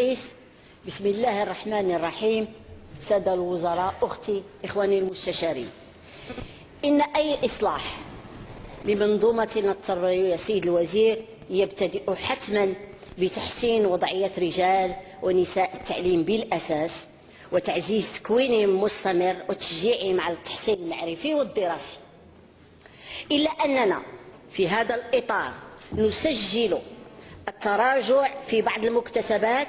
رئيس بسم الله الرحمن الرحيم. سادة الوزراء أختي إخواني المستشارين. إن أي إصلاح بمنظومتنا التربوية سيد الوزير يبتدئ حتما بتحسين وضعية رجال ونساء التعليم بالأساس وتعزيز تكوينهم مستمر وتشجيعهم على التحسين المعرفي والدراسي. إلا أننا في هذا الإطار نسجل التراجع في بعض المكتسبات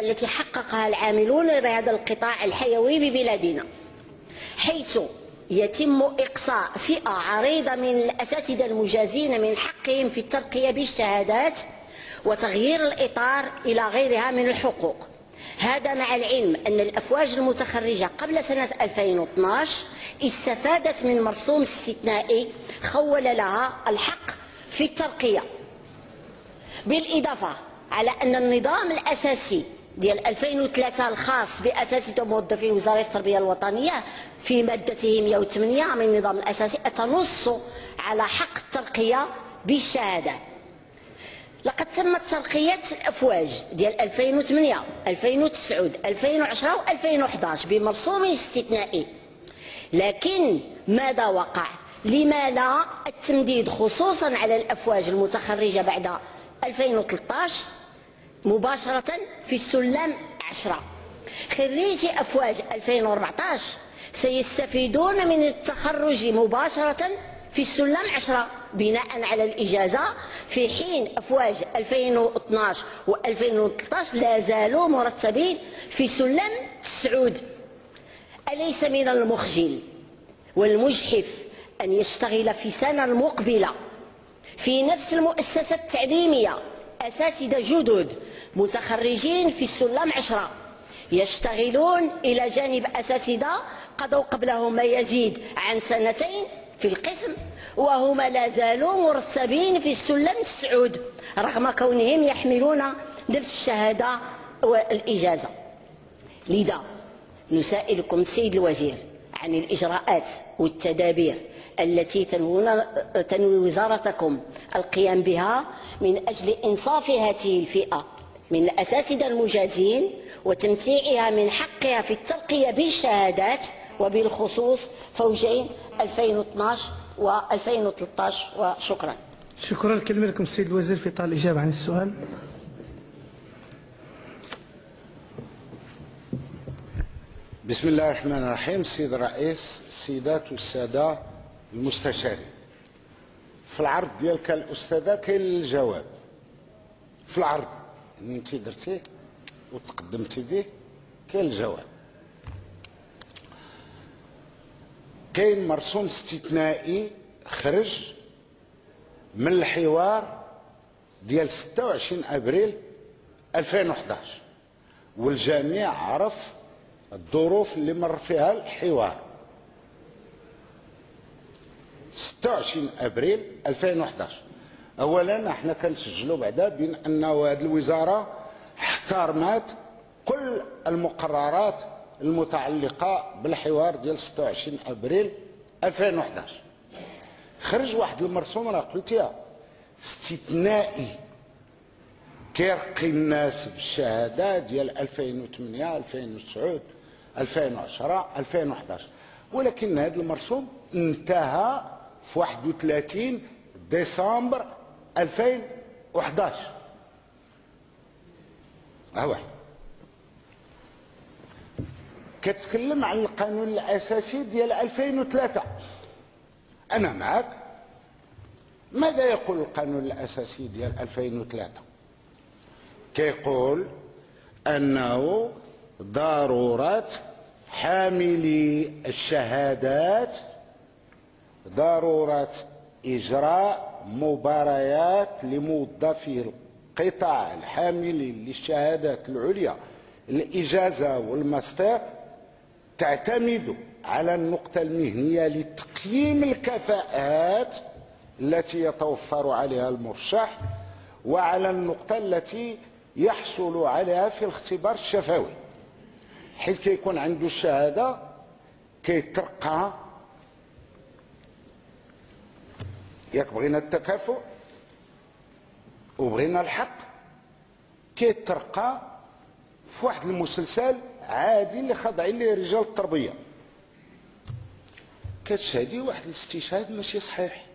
التي حققها العاملون بهذا القطاع الحيوي ببلادنا حيث يتم إقصاء فئة عريضة من الأساتذة المجازين من حقهم في الترقية بالشهادات وتغيير الإطار إلى غيرها من الحقوق. هذا مع العلم أن الأفواج المتخرجة قبل سنة 2012 استفادت من مرسوم استثنائي خول لها الحق في الترقية. بالإضافة على أن النظام الأساسي ديال 2003 الخاص بأساتذة موظفين وزارة التربية الوطنية في مادته 108 من النظام الأساسي تنص على حق الترقية بالشهادة لقد تمت ترقية الأفواج ديال 2008 2009 2010 و2011 بمرسوم استثنائي لكن ماذا وقع؟ لما لا التمديد خصوصا على الأفواج المتخرجة بعد 2013 مباشرة في السلم 10 خريجي أفواج 2014 سيستفيدون من التخرج مباشرة في السلم 10 بناء على الإجازة. في حين أفواج 2012 و2013 لا زالوا مرتبين في سلم السعود أليس من المخجل والمجحف أن يشتغل في سنة المقبلة في نفس المؤسسة التعليمية أساتذة جدد متخرجين في السلم عشرة. يشتغلون إلى جانب أساتذة قضوا قبلهم ما يزيد عن سنتين في القسم وهما لا زالوا مرتبين في السلم السعود رغم كونهم يحملون نفس الشهادة والإجازة. لذا نسائلكم سيد الوزير. عن الإجراءات والتدابير التي تنوي وزارتكم القيام بها من أجل إنصاف هذه الفئة من الأساتذة المجازين وتمتيعها من حقها في الترقية بالشهادات وبالخصوص فوجين 2012 و 2013 وشكرا. شكرا. الكلمة لكم السيد الوزير في طال الإجابة عن السؤال. بسم الله الرحمن الرحيم. سيد الرئيس السيدات والسادة المستشارين. في العرض ديالك الأستاذة كاين الجواب. في العرض اللي انت درتيه وتقدمتي به كاين الجواب. كاين مرسوم استثنائي خرج من الحوار ديال 26 أبريل 2011 والجميع عرف الظروف اللي مر فيها الحوار. 26 أبريل 2011 اولا إحنا كنسجلوا بعدا بين أن هذه الوزارة احترمت كل المقررات المتعلقة بالحوار ديال 26 أبريل 2011 خرج واحد المرسوم راه قلتيها استثنائي كيرقي الناس بالشهادة ديال 2008 2009 2010 2011 ولكن هذا المرسوم انتهى في 31 ديسمبر 2011 ها كتكلم عن القانون الأساسي ديال 2003 أنا معك ماذا يقول القانون الأساسي ديال 2003 كيقول أنه ضرورة حاملي الشهادات ضرورة إجراء مباريات لموظفي القطاع الحاملين للشهادات العليا. الإجازة والماستر تعتمد على النقطة المهنية لتقييم الكفاءات التي يتوفر عليها المرشح وعلى النقطة التي يحصل عليها في الاختبار الشفوي حيث كيكون عنده الشهادة كيترقى ياك بغينا التكافؤ وبغينا الحق كيترقى في واحد المسلسل عادي اللي خاضعين ليه رجال التربية. كتشهدي واحد الاستشهاد ماشي صحيح.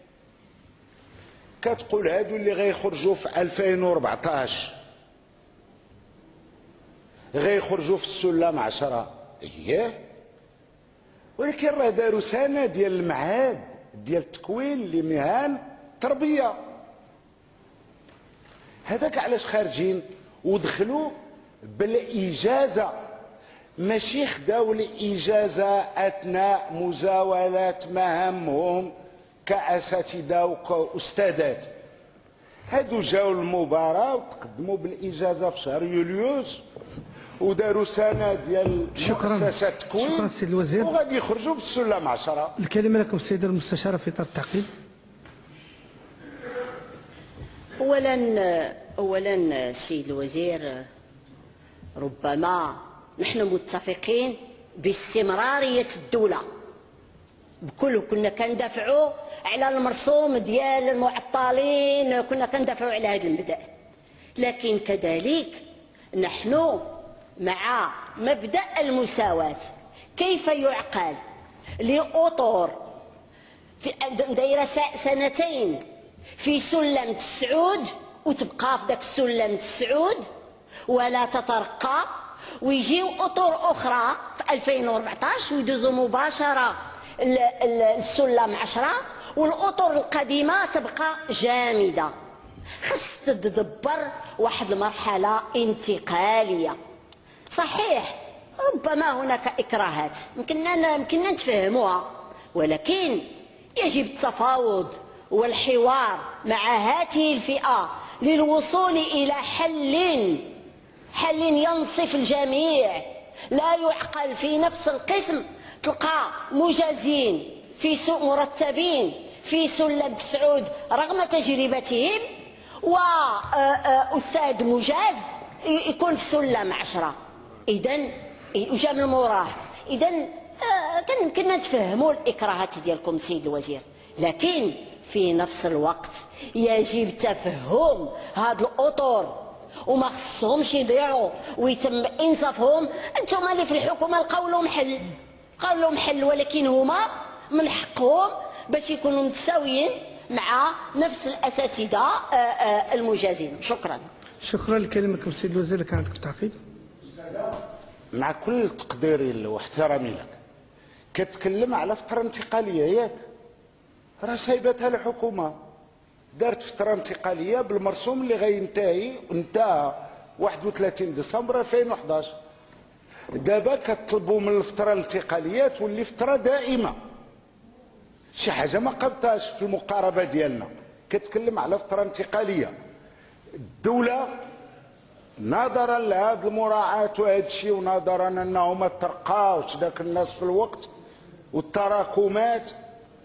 كتقول هادو اللي غيخرجوا في 2014 غيخرجوا في السلم عشرة. اييه ولكن راه داروا سنة ديال المعهد ديال التكوين لمهن التربيه هذاك علاش خارجين ودخلوا بالإجازة. ماشي خداو الإجازة أثناء مزاوله مهامهم كأساتذة وكأستاذات. هادو جاو المباراة وتقدموا بالإجازة في شهر يوليوز وداروا سنة ديال شكراً. مؤسسة تكوين شكراً سيد الوزير. وغادي يخرجوا بالسلم عشرة الكلمة لكم السيدة المستشارة في إطار التعقيب. اولا اولا السيد الوزير ربما نحن متفقين باستمراريه الدولة بكل كنا كندافعوا على المرسوم ديال المعطلين كنا كندافعوا على هذا المبدأ. لكن كذلك نحن مع مبدأ المساواة. كيف يعقل؟ لأطر. في دايرة سنتين. في سلم تسعود وتبقى في ذاك السلم تسعود ولا تترقى. ويجيو أطر أخرى في 2014 ويدوزوا مباشرة ال- ال- السلم 10 والأطر القديمة تبقى جامدة. خص تدبر واحد المرحلة انتقالية. صحيح. ربما هناك إكراهات. يمكننا يمكننا نتفهموها ولكن يجب التفاوض والحوار مع هذه الفئة للوصول إلى حل حل ينصف الجميع. لا يعقل في نفس القسم. تلقى مجازين في سوء مرتبين في سلم سعود رغم تجربتهم وأستاذ مجاز يكون في سلم عشرة إذا وجا من موراه إذا كان يمكننا نتفهموا الإكراهات ديالكم سيد الوزير. لكن في نفس الوقت يجب تفهم هاد الأطر وما خصهمش يضيعوا ويتم إنصافهم. أنتم اللي في الحكومة لقاو لهم حل لقاو لهم حل ولكن هما من حقهم باش يكونوا متساويين مع نفس الأساتذة آه، آه، المجازين. شكرا. شكرا الكلمة لكم السيد الوزير. كان عندكم تعقيب؟ مع كل تقديري واحترامي لك. كتكلم على فترة انتقالية ياك. راه سايبتها الحكومة. دارت فترة انتقالية بالمرسوم اللي غينتهي انتهى 31 ديسمبر 2011 دابا كتطلبوا من الفترة الانتقالية تولي فترة دائمة. شي حاجة ما قبتهاش في المقاربة ديالنا. كتكلم على فترة انتقالية. الدولة نظرا لهذه المراعاة وهذا الشيء ونظرا انه ما ترقاوش. ذاك الناس في الوقت والتراكمات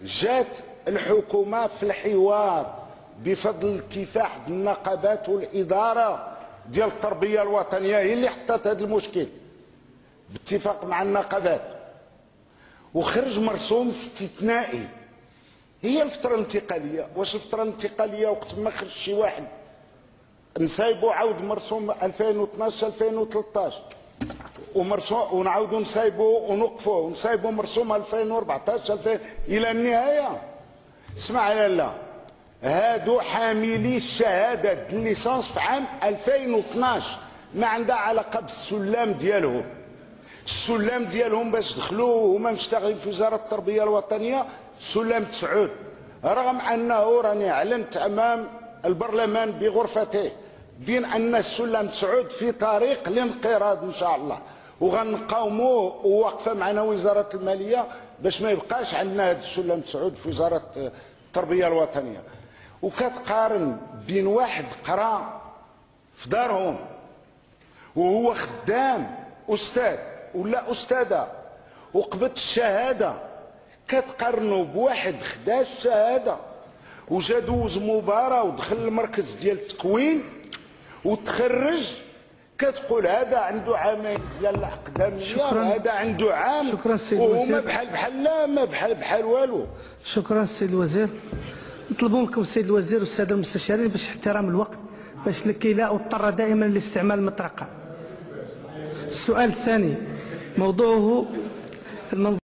جات الحكومة في الحوار بفضل الكفاح النقابات والإدارة ديال التربية الوطنية. هي اللي حطت هذا المشكل باتفاق مع النقابات. وخرج مرسوم استثنائي. هي الفترة الانتقالية. واش الفترة الانتقالية وقت ما خرج شي واحد نسايبو عاود مرسوم 2012 2013 ومرسوم ونعاودو نسايبو ونوقفوه ونسايبو مرسوم 2014 2000 إلى النهاية. اسمع يا لا هادو حاملي الشهادة الليسانس في عام 2012 ما عندها علاقة بالسلام ديالهم. السلام ديالهم باش دخلوا هما مشتغلين في وزارة التربية الوطنية. سلام تسعود. رغم أنه راني أعلنت أمام البرلمان بغرفته. بين أن السلم تسعود في طريق الانقراض إن شاء الله. وغنقاوموا وواقفة معنا وزارة المالية باش ما يبقاش عندنا هذا السلم تسعود في وزارة التربية الوطنية. وكتقارن بين واحد قرأ في دارهم وهو خدام أستاذ ولا أستاذة وقبض الشهادة كتقارنوا بواحد خدا الشهاده وجا دوز مباراة ودخل المركز ديال التكوين وتخرج كتقول هذا عنده عامين ديال شكراً. هذا عنده عام شكراً سيد وهما الوزير. بحال بحال لا ما بحال بحال والو شكرا السيد الوزير نطلبوا منكم السيد الوزير والسادة المستشارين باش احترام الوقت باش لكي لا اضطر دائما لاستعمال المطرقة السؤال الثاني موضوعه المنظومة